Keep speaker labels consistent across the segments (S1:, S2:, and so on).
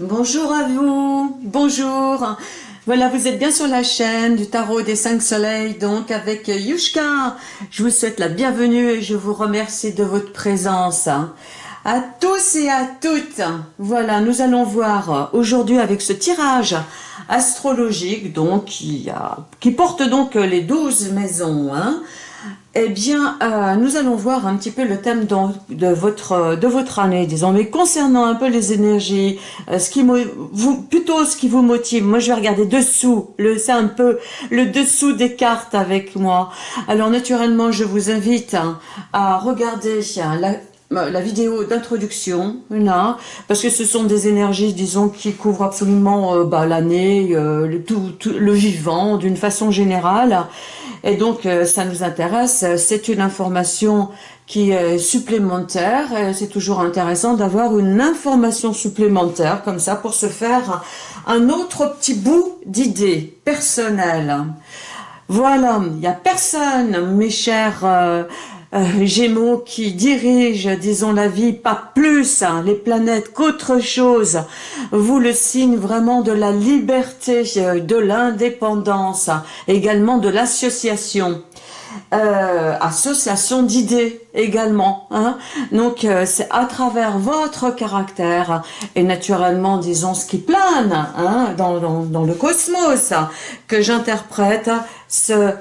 S1: Bonjour à vous, bonjour. Voilà, vous êtes bien sur la chaîne du Tarot des Cinq Soleils, donc avec Yushka. Je vous souhaite la bienvenue et je vous remercie de votre présence. À tous et à toutes, voilà, nous allons voir aujourd'hui avec ce tirage astrologique, donc qui, porte donc les douze maisons, hein, eh bien, euh, nous allons voir un petit peu le thème de, votre, année, disons, mais concernant un peu les énergies, euh, plutôt ce qui vous motive. Moi, je vais regarder dessous, c'est un peu le dessous des cartes avec moi. Alors, naturellement, je vous invite hein, à regarder la, euh, la vidéo d'introduction, parce que ce sont des énergies, disons, qui couvrent absolument euh, bah, l'année, tout, le vivant, d'une façon générale. Et donc, ça nous intéresse. C'est une information qui est supplémentaire. C'est toujours intéressant d'avoir une information supplémentaire, comme ça, pour se faire un autre petit bout d'idée personnelle. Voilà, il n'y a personne, mes chers euh, Gémeaux qui dirige, disons, la vie, pas plus hein, les planètes qu'autre chose. Vous, le signe vraiment de la liberté, euh, de l'indépendance, également de l'association. Euh, association d'idées également. Hein. Donc, c'est à travers votre caractère et naturellement, disons, ce qui plane hein, dans, dans, dans le cosmos que j'interprète ce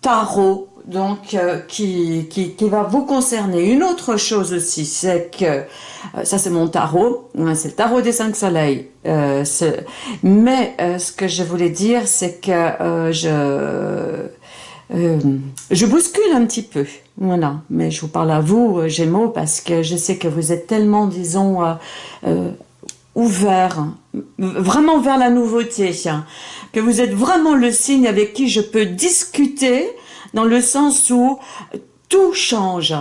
S1: tarot donc euh, qui, qui, qui, va vous concerner. Une autre chose aussi, c'est que, euh, ça c'est mon tarot, c'est le tarot des cinq soleils, euh, mais ce que je voulais dire, c'est que je, je bouscule un petit peu, voilà, mais je vous parle à vous, Gémeaux, parce que je sais que vous êtes tellement, disons, ouvert, vraiment vers la nouveauté, que vous êtes vraiment le signe avec qui je peux discuter, dans le sens où tout change.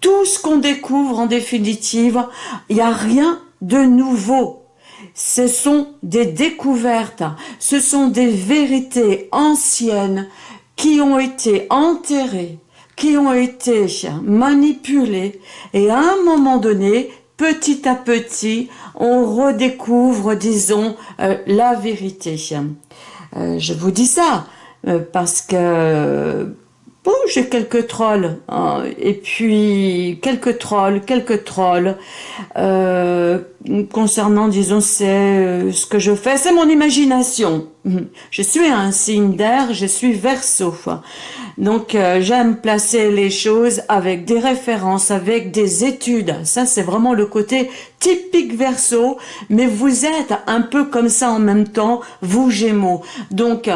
S1: Tout ce qu'on découvre en définitive, il n'y a rien de nouveau. Ce sont des découvertes, ce sont des vérités anciennes qui ont été enterrées, qui ont été manipulées et à un moment donné, petit à petit, on redécouvre, disons, euh, la vérité. Euh, je vous dis ça, euh, parce que bon, j'ai quelques trolls, hein, et puis quelques trolls, quelques trolls, euh, concernant, disons, c'est euh, ce que je fais, c'est mon imagination. Je suis un signe d'air, je suis verso. Donc, euh, j'aime placer les choses avec des références, avec des études. Ça, c'est vraiment le côté typique verso, mais vous êtes un peu comme ça en même temps, vous Gémeaux. Donc,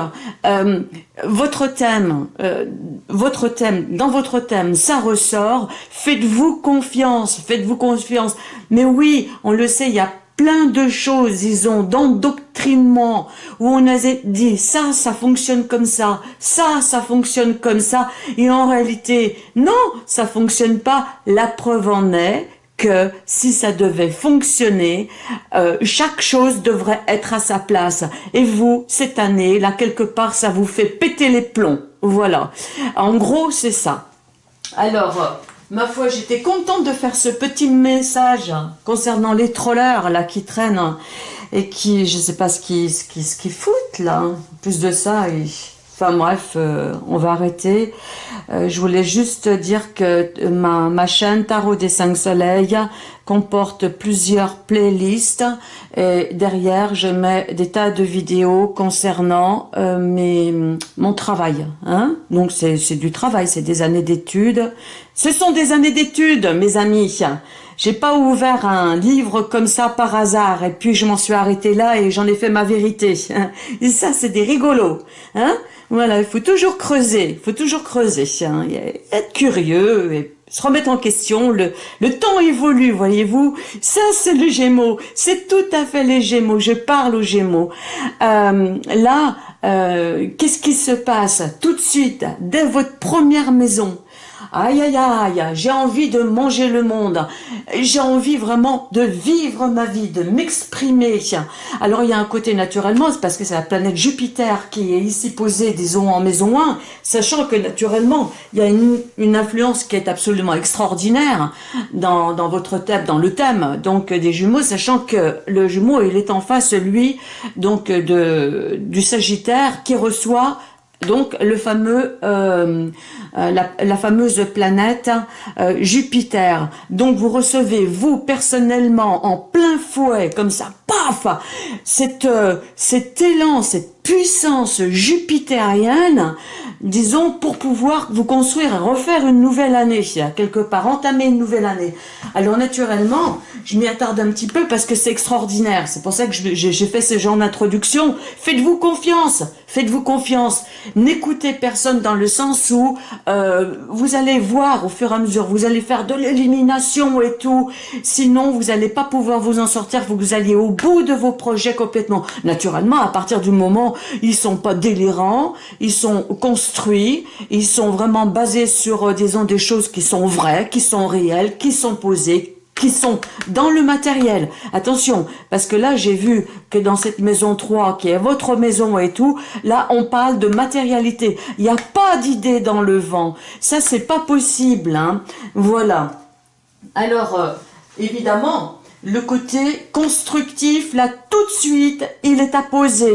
S1: euh, votre thème, euh, votre thème, dans votre thème, ça ressort. Faites-vous confiance, faites-vous confiance. Mais oui, on le sait, il y a plein de choses, disons, d'endoctrinement, où on a dit ça, ça fonctionne comme ça, ça, ça fonctionne comme ça, et en réalité, non, ça fonctionne pas. La preuve en est que si ça devait fonctionner, euh, chaque chose devrait être à sa place. Et vous, cette année, là, quelque part, ça vous fait péter les plombs. Voilà. En gros, c'est ça. Alors, Ma foi, j'étais contente de faire ce petit message concernant les trollers là qui traînent et qui, je sais pas ce qu'ils ce qui, ce qui foutent là. Plus de ça, et, enfin bref, euh, on va arrêter. Euh, je voulais juste dire que ma, ma chaîne Tarot des cinq soleils comporte plusieurs playlists et derrière je mets des tas de vidéos concernant euh, mes, mon travail. Hein Donc c'est du travail, c'est des années d'études. Ce sont des années d'études, mes amis. J'ai pas ouvert un livre comme ça par hasard et puis je m'en suis arrêté là et j'en ai fait ma vérité. Et ça, c'est des rigolos. Hein? Voilà, il faut toujours creuser, il faut toujours creuser, hein, être curieux et se remettre en question. Le, le temps évolue, voyez-vous? Ça, c'est le Gémeaux. C'est tout à fait les Gémeaux. Je parle aux Gémeaux. Euh, là, euh, qu'est-ce qui se passe? Tout de suite dès votre première maison aïe aïe aïe, j'ai envie de manger le monde, j'ai envie vraiment de vivre ma vie, de m'exprimer. Alors il y a un côté naturellement, c'est parce que c'est la planète Jupiter qui est ici posée, disons, en maison 1, sachant que naturellement, il y a une, une influence qui est absolument extraordinaire dans, dans votre thème, dans le thème, donc des jumeaux, sachant que le jumeau, il est en face, lui, donc de, du Sagittaire, qui reçoit donc le fameux, euh, euh, la, fameuse planète euh, Jupiter. Donc vous recevez vous personnellement en plein fouet comme ça, paf, cette, cet élan, cette puissance jupitérienne, disons pour pouvoir vous construire et refaire une nouvelle année, quelque part entamer une nouvelle année. Alors naturellement, je m'y attarde un petit peu parce que c'est extraordinaire. C'est pour ça que j'ai fait ce genre d'introduction. Faites-vous confiance, faites-vous confiance. N'écoutez personne dans le sens où euh, vous allez voir au fur et à mesure, vous allez faire de l'élimination et tout. Sinon, vous n'allez pas pouvoir vous en sortir, vous allez au bout de vos projets complètement. Naturellement, à partir du moment, ils sont pas délirants, ils sont construits, ils sont vraiment basés sur, euh, disons, des choses qui sont vraies, qui sont réelles, qui sont posées, qui sont dans le matériel. Attention, parce que là, j'ai vu que dans cette maison 3, qui est votre maison et tout, là, on parle de matérialité. Il n'y a pas d'idée dans le vent. Ça, c'est pas possible. Hein. Voilà. Alors, euh, évidemment, le côté constructif, là, tout de suite, il est à poser.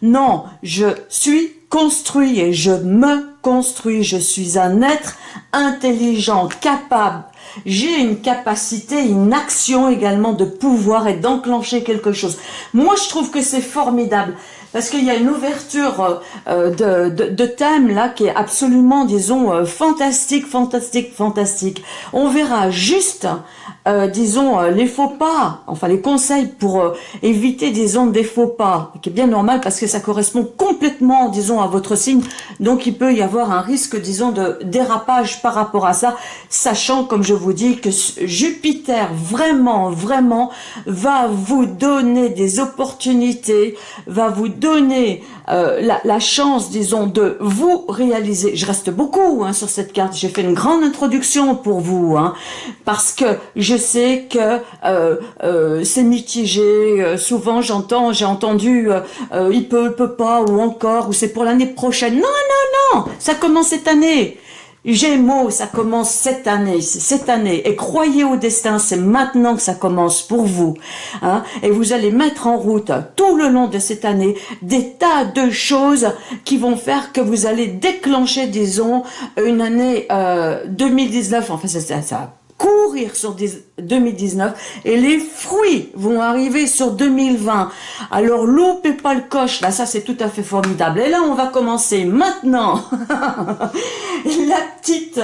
S1: Non, je suis construit et je me construis. Je suis un être intelligent, capable, j'ai une capacité, une action également de pouvoir et d'enclencher quelque chose. Moi, je trouve que c'est formidable parce qu'il y a une ouverture euh, de, de, de, thème là qui est absolument, disons, euh, fantastique, fantastique, fantastique. On verra juste, euh, disons, les faux pas, enfin les conseils pour éviter, disons, des faux pas, qui est bien normal parce que ça correspond complètement, disons, à votre signe. Donc il peut y avoir un risque, disons, de dérapage par rapport à ça, sachant, comme je vous dis, que Jupiter vraiment, vraiment va vous donner des opportunités, va vous donner euh, la, chance, disons, de vous réaliser. Je reste beaucoup hein, sur cette carte. J'ai fait une grande introduction pour vous, hein, parce que je sais que euh, euh, c'est mitigé. souvent, j'entends, j'ai entendu, il peut, il peut pas, ou encore, ou c'est pour l'année prochaine. Non, non, non, ça commence cette année. Gémeaux, ça commence cette année, cette année. Et croyez au destin, c'est maintenant que ça commence pour vous. Hein. Et vous allez mettre en route tout le long de cette année des tas de choses qui vont faire que vous allez déclencher, disons, une année euh, 2019. Enfin, ça, ça, ça courir sur 2019 et les fruits vont arriver sur 2020. Alors loupez pas le coche, là ça c'est tout à fait formidable. Et là on va commencer maintenant la petite,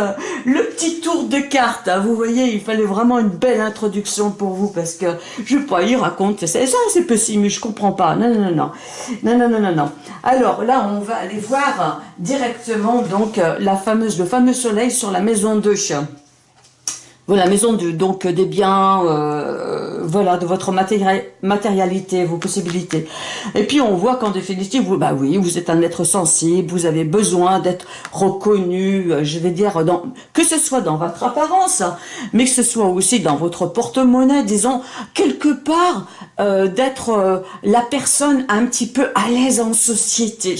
S1: le petit tour de cartes. Vous voyez, il fallait vraiment une belle introduction pour vous parce que je sais pas, il raconte, c'est ça c'est possible, je comprends pas. Non, non, non, non, non, non, non, non. Alors là on va aller voir directement donc la fameuse, le fameux soleil sur la maison de chien. Voilà, maison de, donc des biens, euh, voilà, de votre matérialité, vos possibilités. Et puis on voit qu'en définitive, vous, bah oui, vous êtes un être sensible, vous avez besoin d'être reconnu, euh, je vais dire, que ce soit dans votre apparence, mais que ce soit aussi dans votre porte-monnaie, disons, quelque part, euh, d'être euh, la personne un petit peu à l'aise en société.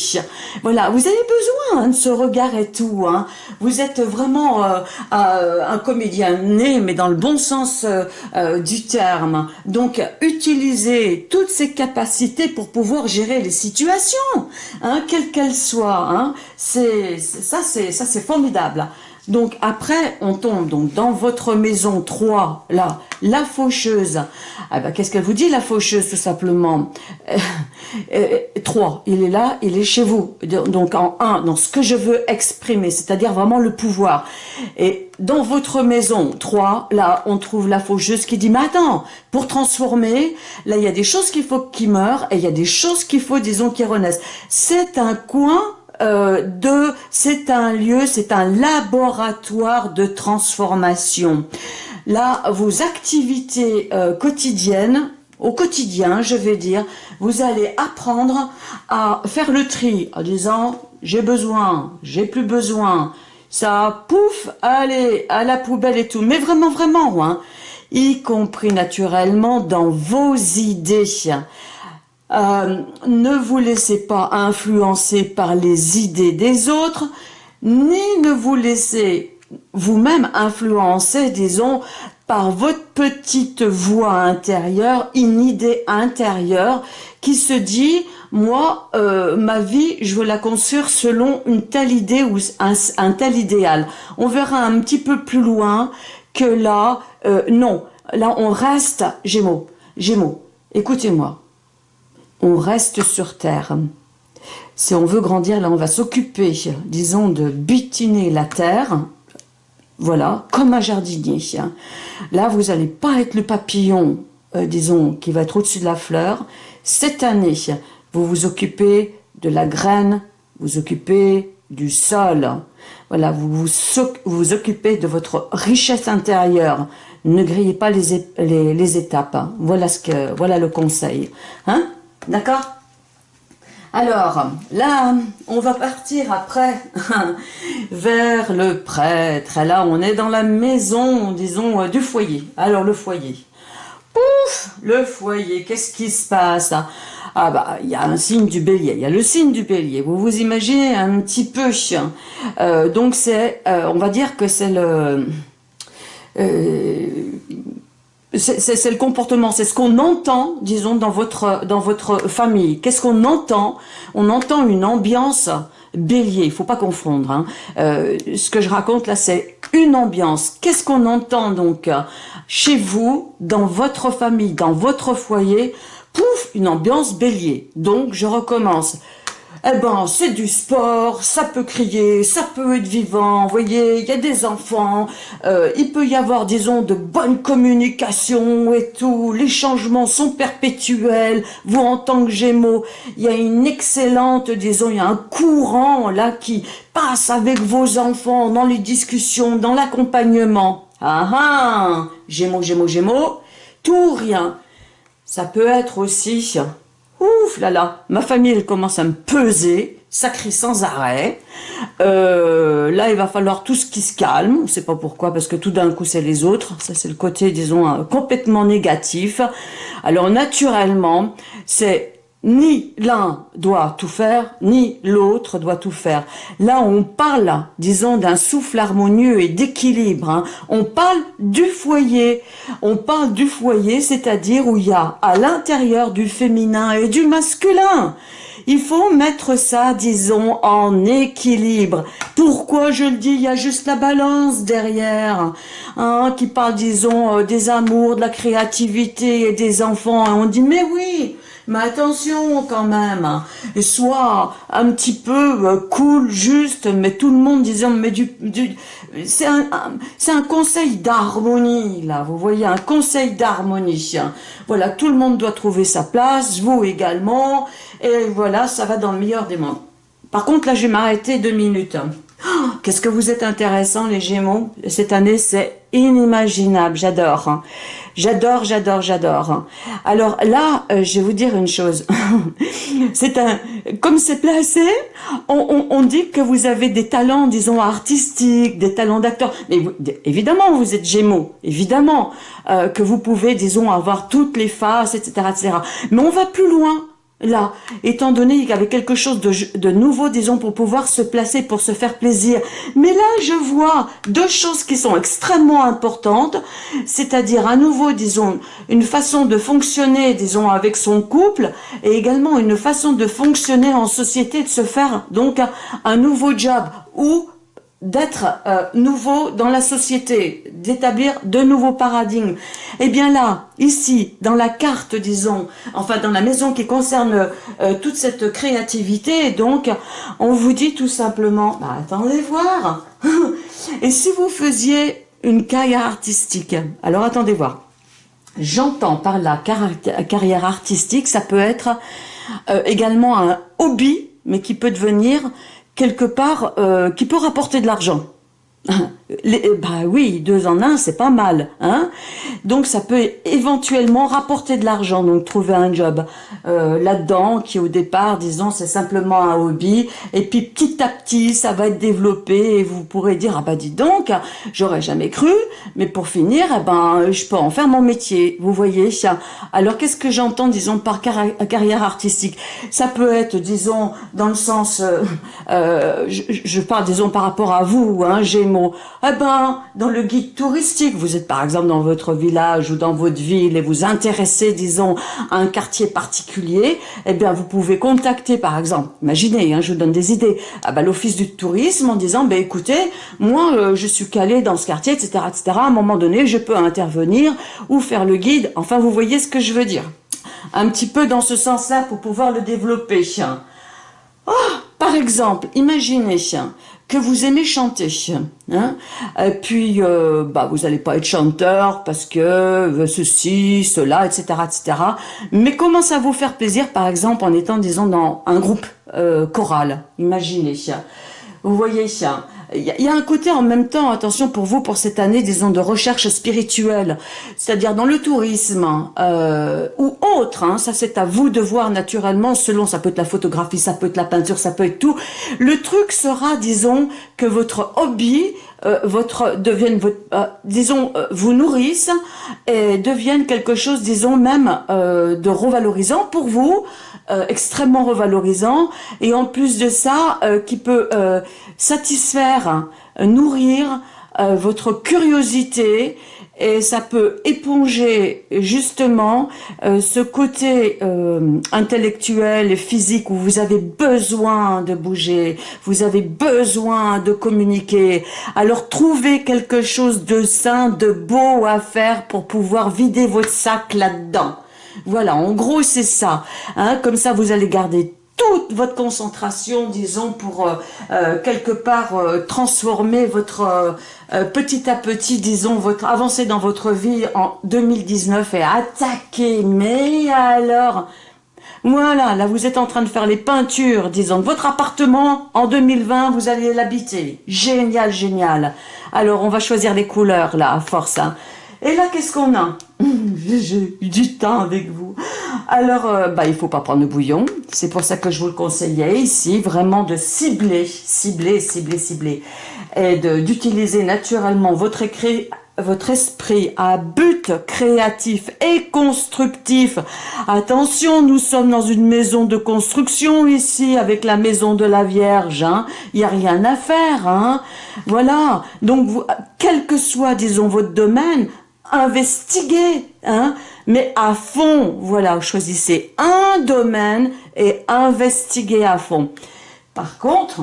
S1: Voilà, vous avez besoin hein, de ce regard et tout. Hein. Vous êtes vraiment un comédien mais dans le bon sens euh, euh, du terme. Donc, utilisez toutes ces capacités pour pouvoir gérer les situations, hein, quelles qu'elles soient. Hein. C'est ça, c'est ça, c'est formidable. Donc après, on tombe donc dans votre maison 3, là, la faucheuse. Ah ben, Qu'est-ce qu'elle vous dit, la faucheuse, tout simplement? 3, euh, euh, il est là, il est chez vous. Donc en 1, dans ce que je veux exprimer, c'est-à-dire vraiment le pouvoir. Et dans votre maison 3, là, on trouve la faucheuse qui dit, mais attends, pour transformer, là, il y a des choses qu'il faut qui meurent et il y a des choses qu'il faut, disons, qui renaissent. C'est un coin euh, de, c'est un lieu, c'est un laboratoire de transformation. Là, vos activités euh, quotidiennes, au quotidien, je vais dire, vous allez apprendre à faire le tri en disant j'ai besoin, j'ai plus besoin, ça, pouf, allez, à la poubelle et tout. Mais vraiment, vraiment, hein, y compris naturellement dans vos idées. Euh, ne vous laissez pas influencer par les idées des autres, ni ne vous laissez vous-même influencer, disons, par votre petite voix intérieure, une idée intérieure qui se dit, moi, euh, ma vie, je veux la construire selon une telle idée ou un, tel idéal. On verra un petit peu plus loin que là, euh, non, là on reste, Gémeaux, Gémeaux, écoutez-moi, on reste sur Terre. Si on veut grandir, là on va s'occuper, disons, de butiner la Terre, voilà, comme un jardinier. Là, vous n'allez pas être le papillon, euh, disons, qui va être au-dessus de la fleur. Cette année, vous vous occupez de la graine, vous occupez du sol. Voilà, vous vous, occupez de votre richesse intérieure. Ne grillez pas les, les, étapes. Voilà, ce que, voilà le conseil. Hein D'accord? Alors, là, on va partir après vers le prêtre. Là, on est dans la maison, disons, euh, du foyer. Alors, le foyer. Pouf Le foyer, qu'est-ce qui se passe? Ah bah, il y a un signe du bélier. Il y a le signe du bélier. Vous vous imaginez un petit peu. Euh, donc, c'est, euh, on va dire que c'est le... c'est le comportement, c'est ce qu'on entend, disons, dans votre, dans votre famille. Qu'est-ce qu'on entend? On entend une ambiance bélier, il faut pas confondre. Hein. Euh, ce que je raconte là, c'est une ambiance. Qu'est-ce qu'on entend donc chez vous, dans votre famille, dans votre foyer Pouf, une ambiance bélier. Donc, je recommence eh ben, c'est du sport, ça peut crier, ça peut être vivant, vous voyez, il y a des enfants, euh, il peut y avoir, disons, de bonnes communications et tout, les changements sont perpétuels, vous en tant que Gémeaux, il y a une excellente, disons, il y a un courant là qui passe avec vos enfants dans les discussions, dans l'accompagnement. Ah ah, Gémeaux, Gémeaux, Gémeaux, tout rien. Ça peut être aussi ouf là là, ma famille elle commence à me peser, ça crie sans arrêt. Euh, là, il va falloir tout ce qui se calme, on ne sait pas pourquoi, parce que tout d'un coup c'est les autres, ça c'est le côté, disons, euh, complètement négatif. Alors naturellement, c'est ni l'un doit tout faire, ni l'autre doit tout faire. Là, on parle, disons, d'un souffle harmonieux et d'équilibre. Hein. On parle du foyer. On parle du foyer, c'est-à-dire où il y a à l'intérieur du féminin et du masculin. Il faut mettre ça, disons, en équilibre. Pourquoi je le dis? Il y a juste la balance derrière, hein, qui parle, disons, euh, des amours, de la créativité et des enfants. Et on dit, mais oui, mais attention quand même, hein. sois un petit peu euh, cool, juste, mais tout le monde disant, mais du, c'est un, conseil d'harmonie là, vous voyez, un conseil d'harmonie. Voilà, tout le monde doit trouver sa place, vous également, et voilà, ça va dans le meilleur des mondes. Par contre, là, je vais m'arrêter deux minutes. Oh, qu'est-ce que vous êtes intéressants les Gémeaux Cette année, c'est inimaginable, j'adore. J'adore, j'adore, j'adore. Alors là, euh, je vais vous dire une chose. c'est un, comme c'est placé, on, dit que vous avez des talents, disons, artistiques, des talents d'acteur. Mais évidemment, vous êtes Gémeaux, évidemment, euh, que vous pouvez, disons, avoir toutes les faces, etc., etc. Mais on va plus loin là, étant donné qu'il y avait quelque chose de, nouveau, disons, pour pouvoir se placer, pour se faire plaisir. Mais là, je vois deux choses qui sont extrêmement importantes, c'est-à-dire à nouveau, disons, une façon de fonctionner, disons, avec son couple, et également une façon de fonctionner en société, de se faire donc un nouveau job, ou d'être euh, nouveau dans la société, d'établir de nouveaux paradigmes. Et eh bien là, ici, dans la carte, disons, enfin dans la maison qui concerne euh, toute cette créativité, donc, on vous dit tout simplement, bah, attendez voir, et si vous faisiez une carrière artistique, alors attendez voir, j'entends par la carrière artistique, ça peut être euh, également un hobby, mais qui peut devenir quelque part euh, qui peut rapporter de l'argent. Bah oui, deux en un, c'est pas mal. Hein? Donc ça peut éventuellement rapporter de l'argent, donc trouver un job euh, là-dedans qui au départ, disons, c'est simplement un hobby. Et puis petit à petit, ça va être développé et vous pourrez dire, ah bah dis donc, j'aurais jamais cru, mais pour finir, eh ben, je peux en faire mon métier, vous voyez. Alors qu'est-ce que j'entends, disons, par carrière artistique? Ça peut être, disons, dans le sens, euh, euh, je, je, parle, disons, par rapport à vous, hein, Eh ben, dans le guide touristique, vous êtes par exemple dans votre village ou dans votre ville et vous intéressez, disons, à un quartier particulier, eh bien, vous pouvez contacter, par exemple, imaginez, hein, je vous donne des idées, ah ben, l'office du tourisme en disant, ben écoutez, moi, euh, je suis calé dans ce quartier, etc., etc., à un moment donné, je peux intervenir ou faire le guide, enfin, vous voyez ce que je veux dire. Un petit peu dans ce sens-là pour pouvoir le développer. Oh, par exemple, imaginez, que vous aimez chanter. Hein et puis, euh, bah, vous n'allez pas être chanteur parce que euh, ceci, cela, etc., etc. Mais comment ça vous faire plaisir, par exemple, en étant, disons, dans un groupe euh, choral? Imaginez. Vous voyez, il y, a un côté en même temps, attention pour vous, pour cette année, disons, de recherche spirituelle, c'est-à-dire dans le tourisme euh, ou autre, hein, ça c'est à vous de voir naturellement, selon, ça peut être la photographie, ça peut être la peinture, ça peut être tout. Le truc sera, disons, que votre hobby euh, votre devienne votre euh, disons euh, vous nourrisse et devienne quelque chose disons même de revalorisant pour vous extrêmement revalorisant et en plus de ça qui peut satisfaire nourrir votre curiosité et ça peut éponger justement euh, ce côté euh, intellectuel et physique où vous avez besoin de bouger, vous avez besoin de communiquer. Alors trouvez quelque chose de sain, de beau à faire pour pouvoir vider votre sac là-dedans. Voilà, en gros c'est ça. Hein, comme ça vous allez garder toute votre concentration, disons, pour euh, euh, quelque part euh, transformer votre petit à petit, disons, votre avancée dans votre vie en 2019 et attaquer. Mais alors, voilà, là vous êtes en train de faire les peintures, disons, votre appartement en 2020, vous allez l'habiter. Génial, génial. Alors on va choisir les couleurs là, à force. Hein. Et là, qu'est-ce qu'on a? J'ai eu du temps avec vous. Alors, euh, bah, il faut pas prendre le bouillon. C'est pour ça que je vous le conseillais ici, vraiment de cibler, cibler, cibler, cibler. Et d'utiliser naturellement votre écrit votre esprit à but créatif et constructif. Attention, nous sommes dans une maison de construction ici, avec la maison de la Vierge. Hein. Il n'y a rien à faire. Hein. Voilà. Donc, quel que soit, disons, votre domaine, investiguez, hein, mais à fond, voilà, choisissez un domaine et investiguez à fond. Par contre,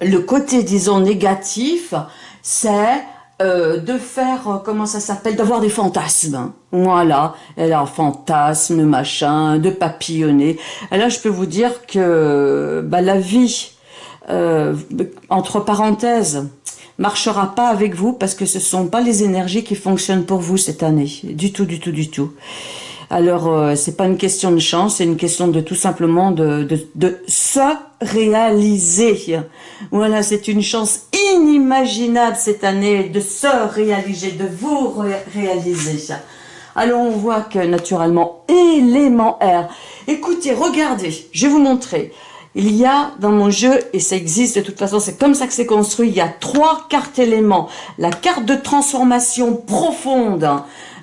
S1: le côté, disons, négatif, c'est euh, de faire, euh, comment ça s'appelle, d'avoir des fantasmes. Voilà, elle a un fantasme, machin, de papillonner. Et là, je peux vous dire que bah, la vie, euh, entre parenthèses, marchera pas avec vous parce que ce sont pas les énergies qui fonctionnent pour vous cette année. Du tout, du tout, du tout. Alors, euh, c'est pas une question de chance, c'est une question de tout simplement de, de, de se réaliser. Voilà, c'est une chance inimaginable cette année de se réaliser, de vous réaliser. Alors, on voit que naturellement, élément R. Écoutez, regardez, je vais vous montrer. Il y a dans mon jeu, et ça existe de toute façon, c'est comme ça que c'est construit, il y a trois cartes éléments. La carte de transformation profonde,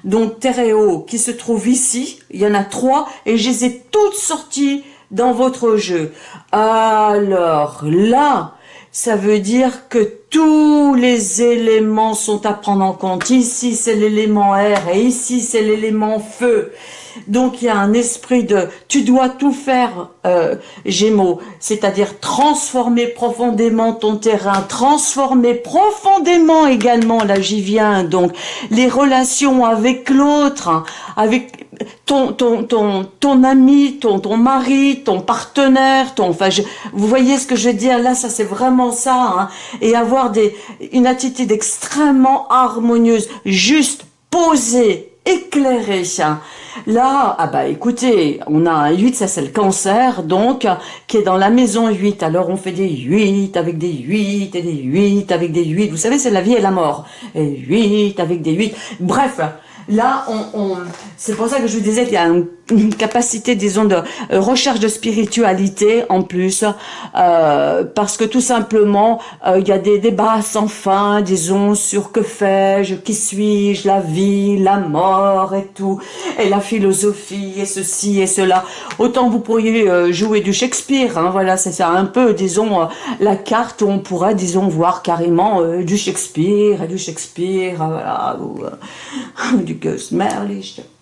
S1: donc terre et eau, qui se trouve ici, il y en a trois, et je les ai toutes sorties dans votre jeu. Alors là, ça veut dire que tous les éléments sont à prendre en compte. Ici, c'est l'élément air et ici, c'est l'élément feu. Donc il y a un esprit de tu dois tout faire euh, Gémeaux, c'est-à-dire transformer profondément ton terrain, transformer profondément également, là j'y viens, donc les relations avec l'autre, avec ton, ton, ton, ton ami, ton, ton mari, ton partenaire, ton, enfin, vous voyez ce que je veux dire, là ça c'est vraiment ça, hein, et avoir des, une attitude extrêmement harmonieuse, juste posée, éclairé. Là, ah bah écoutez, on a un 8, ça c'est le cancer, donc, qui est dans la maison 8. Alors on fait des 8 avec des 8 et des 8 avec des 8. Vous savez, c'est la vie et la mort. Et 8 avec des 8. Bref, là, c'est pour ça que je vous disais qu'il y a une capacité, disons, de euh, recherche de spiritualité en plus, euh, parce que tout simplement, euh, il y a des débats sans fin, disons, sur que fais-je, qui suis-je, la vie, la mort et tout, et la philosophie et ceci et cela. Autant vous pourriez jouer du Shakespeare, hein, voilà, c'est ça un peu, disons, la carte où on pourrait, disons, voir carrément du Shakespeare et du Shakespeare, voilà, ou du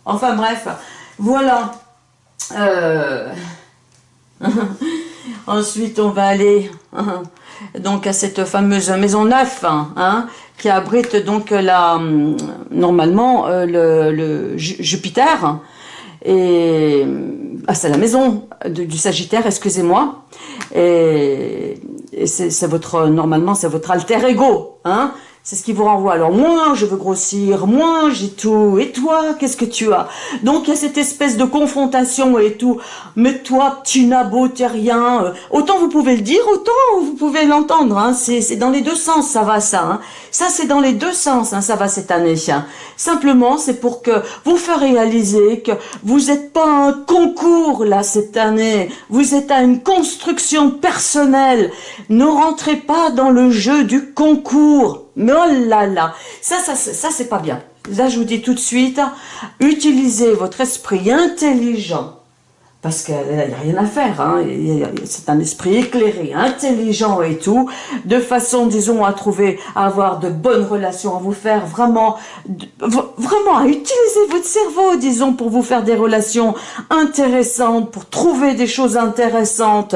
S1: Enfin bref, voilà. Euh, ensuite, on va aller donc à cette fameuse maison neuve hein, qui abrite donc la normalement euh, le, Jupiter et ah, c'est la maison du Sagittaire, excusez-moi. Et c'est votre normalement c'est votre alter ego, hein. C'est ce qui vous renvoie. Alors moi, je veux grossir, moi, j'ai tout. Et toi, qu'est-ce que tu as? Donc il y a cette espèce de confrontation et tout. Mais toi, tu n'as beau, t'es rien. Euh, autant vous pouvez le dire, autant vous pouvez l'entendre. Hein. C'est dans les deux sens, ça va ça. Hein. Ça, c'est dans les deux sens, hein, ça va cette année. Hein. Simplement, c'est pour que vous faire réaliser que vous n'êtes pas un concours là cette année. Vous êtes à une construction personnelle. Ne rentrez pas dans le jeu du concours. Mais oh là là, ça, ça, ça c'est pas bien. Là, je vous dis tout de suite, utilisez votre esprit intelligent parce qu'il n'y a rien à faire, hein. c'est un esprit éclairé, intelligent et tout, de façon, disons, à trouver, à avoir de bonnes relations, à vous faire vraiment, vraiment à utiliser votre cerveau, disons, pour vous faire des relations intéressantes, pour trouver des choses intéressantes,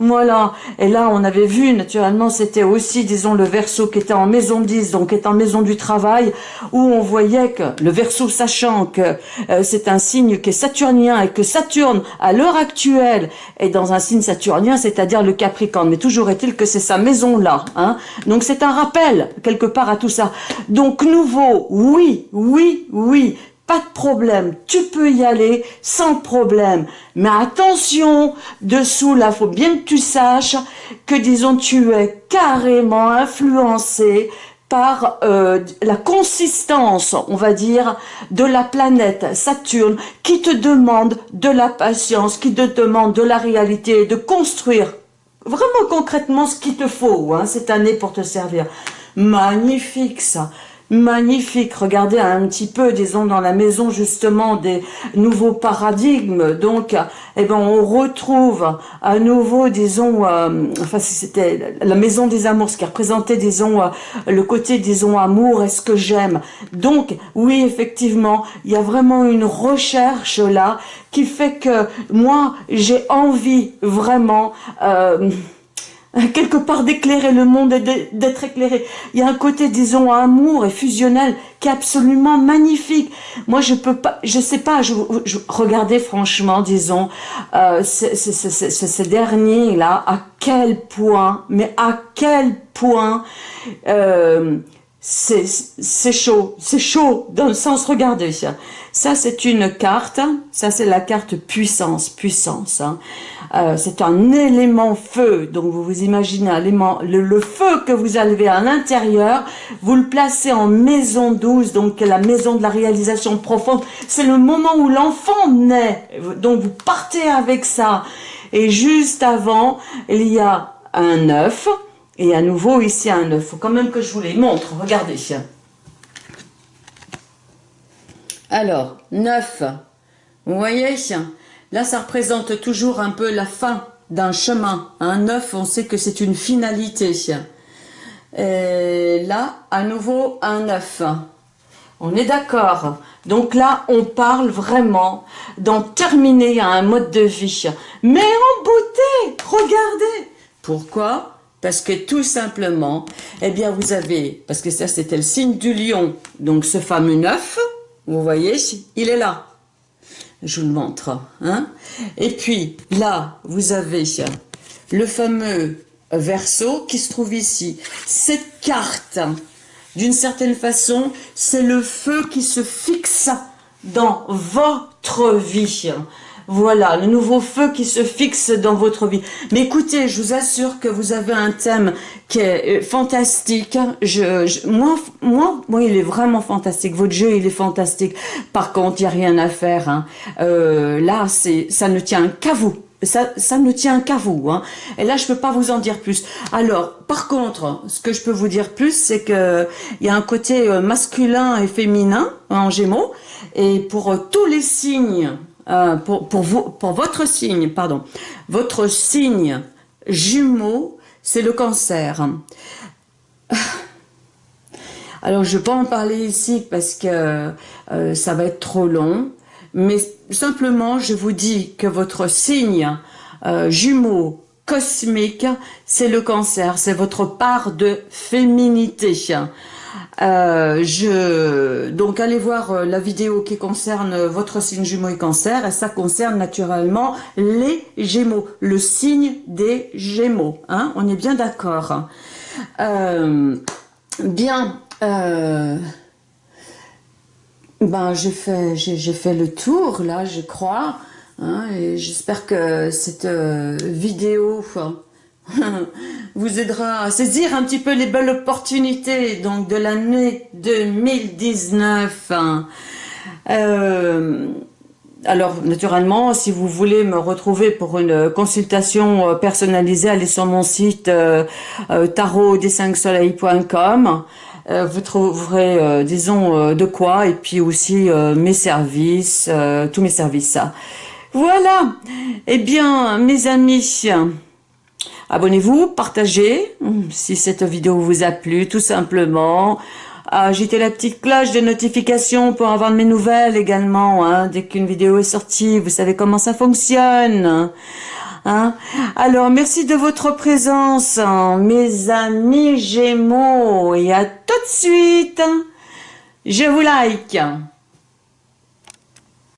S1: voilà. Et là, on avait vu, naturellement, c'était aussi, disons, le verso qui était en maison 10, donc qui est en maison du travail, où on voyait que le verso, sachant que euh, c'est un signe qui est saturnien et que Saturne, à l'heure actuelle, est dans un signe saturnien, c'est-à-dire le Capricorne. Mais toujours est-il que c'est sa maison-là. Hein. Donc c'est un rappel, quelque part, à tout ça. Donc nouveau, oui, oui, oui, pas de problème, tu peux y aller sans problème. Mais attention, dessous là, faut bien que tu saches que disons tu es carrément influencé par euh, la consistance, on va dire, de la planète Saturne qui te demande de la patience, qui te demande de la réalité, de construire vraiment concrètement ce qu'il te faut cette année pour te servir. Magnifique ça magnifique. Regardez un petit peu, disons, dans la maison justement des nouveaux paradigmes. Donc, eh ben, on retrouve à nouveau, disons, euh, enfin, c'était la maison des amours, ce qui représentait, disons, euh, le côté, disons, amour et ce que j'aime. Donc, oui, effectivement, il y a vraiment une recherche là qui fait que moi, j'ai envie vraiment... Euh, quelque part d'éclairer le monde et d'être éclairé. Il y a un côté, disons, amour et fusionnel qui est absolument magnifique. Moi, je peux pas, je sais pas, je, regardez franchement, disons, euh, ces derniers-là, à quel point, mais à quel point euh, c'est chaud, c'est chaud dans le sens, regardez, ça c'est une carte, ça c'est la carte puissance, puissance, hein. euh, c'est un élément feu, donc vous vous imaginez le, le, feu que vous avez à l'intérieur, vous le placez en maison douce, donc la maison de la réalisation profonde, c'est le moment où l'enfant naît, donc vous partez avec ça, et juste avant, il y a un œuf, et à nouveau, ici, un œuf. Faut quand même que je vous les montre. Regardez. Alors, 9. Vous voyez Là, ça représente toujours un peu la fin d'un chemin. Un œuf, on sait que c'est une finalité. Et là, à nouveau, un œuf. On est d'accord. Donc là, on parle vraiment d'en terminer à un mode de vie. Mais en beauté, regardez. Pourquoi? Parce que tout simplement, eh bien vous avez, parce que ça c'était le signe du lion, donc ce fameux neuf, vous voyez, il est là. Je vous le montre. Hein Et puis là, vous avez le fameux verso qui se trouve ici. Cette carte, d'une certaine façon, c'est le feu qui se fixe dans votre vie. Voilà, le nouveau feu qui se fixe dans votre vie. Mais écoutez, je vous assure que vous avez un thème qui est euh, fantastique. Moi, moi, moi, il est vraiment fantastique. Votre jeu, il est fantastique. Par contre, il n'y a rien à faire. Hein. Euh, là, c'est, ça ne tient qu'à vous. Ça, ça ne tient qu'à vous. Hein. Et là, je peux pas vous en dire plus. Alors, par contre, ce que je peux vous dire plus, c'est que il y a un côté euh, masculin et féminin en Gémeaux. Et pour tous les signes euh, pour, pour, vous, pour votre signe, pardon, votre signe jumeau, c'est le cancer. Alors, je ne vais pas en parler ici parce que euh, ça va être trop long, mais simplement, je vous dis que votre signe euh, jumeau cosmique, c'est le cancer, c'est votre part de féminité. Euh, je, donc allez voir euh, la vidéo qui concerne votre signe Gémeaux et Cancer, et ça concerne naturellement les Gémeaux, le signe des Gémeaux. Hein On est bien d'accord. Euh, bien. Euh, ben j'ai fait j'ai fait le tour là, je crois. Hein, j'espère que cette vidéo vous aidera à saisir un petit peu les belles opportunités donc de l'année 2019. Euh, alors, naturellement, si vous voulez me retrouver pour une consultation euh, personnalisée, allez sur mon site euh, tarot-des-5soleils.com. vous trouverez, disons, de quoi, et puis aussi mes services, tous mes services. Voilà. Eh bien, mes amis, Abonnez-vous, partagez hum, si cette vidéo vous a plu, tout simplement. Agitez la petite cloche de notification pour avoir mes nouvelles également. Hein, dès qu'une vidéo est sortie, vous savez comment ça fonctionne. Hein. Alors, merci de votre présence, mes amis Gémeaux. Et à tout de suite. Je vous like.